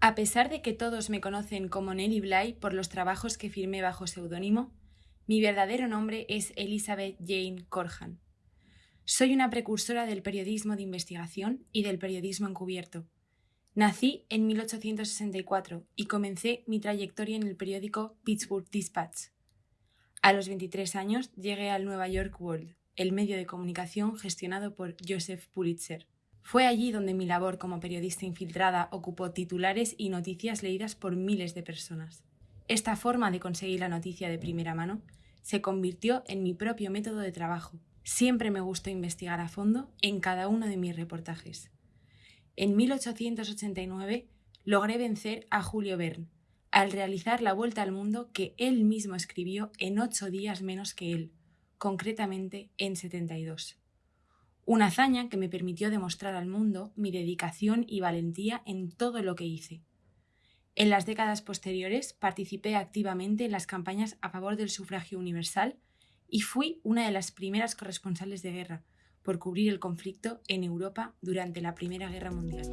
A pesar de que todos me conocen como Nelly Bly por los trabajos que firmé bajo seudónimo, mi verdadero nombre es Elizabeth Jane Corhan. Soy una precursora del periodismo de investigación y del periodismo encubierto. Nací en 1864 y comencé mi trayectoria en el periódico Pittsburgh Dispatch. A los 23 años llegué al Nueva York World, el medio de comunicación gestionado por Joseph Pulitzer. Fue allí donde mi labor como periodista infiltrada ocupó titulares y noticias leídas por miles de personas. Esta forma de conseguir la noticia de primera mano se convirtió en mi propio método de trabajo. Siempre me gustó investigar a fondo en cada uno de mis reportajes. En 1889 logré vencer a Julio Verne al realizar la vuelta al mundo que él mismo escribió en ocho días menos que él, concretamente en 72 una hazaña que me permitió demostrar al mundo mi dedicación y valentía en todo lo que hice. En las décadas posteriores participé activamente en las campañas a favor del sufragio universal y fui una de las primeras corresponsales de guerra por cubrir el conflicto en Europa durante la Primera Guerra Mundial.